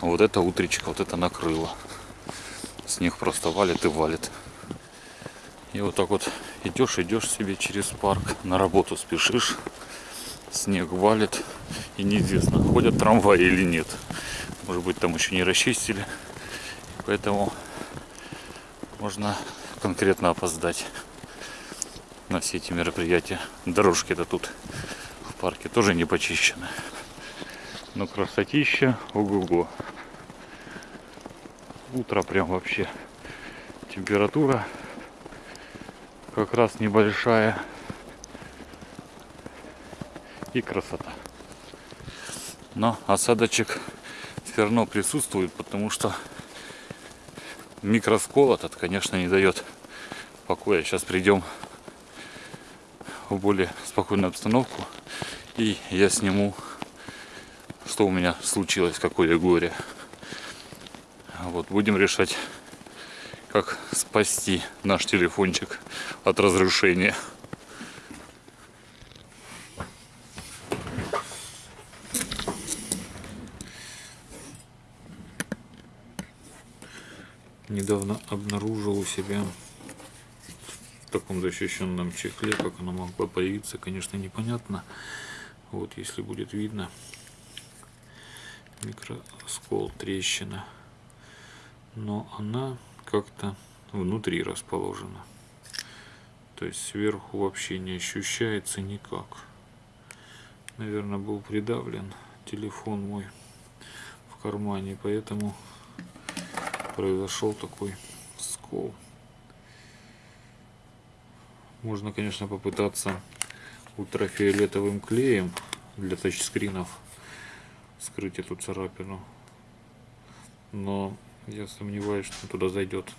вот это утречко, вот это накрыло. Снег просто валит и валит. И вот так вот идешь, идешь себе через парк, на работу спешишь, снег валит, и неизвестно, ходят трамваи или нет. Может быть, там еще не расчистили, поэтому можно конкретно опоздать на все эти мероприятия. Дорожки-то тут в парке тоже не почищены. Но красотища, ого-го. Утро прям вообще. Температура как раз небольшая. И красота. Но осадочек все равно присутствует, потому что микроскол этот, конечно, не дает покоя. Сейчас придем в более спокойную обстановку и я сниму, что у меня случилось, какое горе. Вот будем решать, как спасти наш телефончик от разрушения. недавно обнаружил у себя в таком защищенном чехле, как оно могло появиться, конечно, непонятно. Вот, если будет видно, микроскол, трещина. Но она как-то внутри расположена. То есть сверху вообще не ощущается никак. Наверное, был придавлен телефон мой в кармане, поэтому произошел такой скол. Можно, конечно, попытаться ультрафиолетовым клеем для тачскринов скрыть эту царапину. Но я сомневаюсь, что туда зайдет.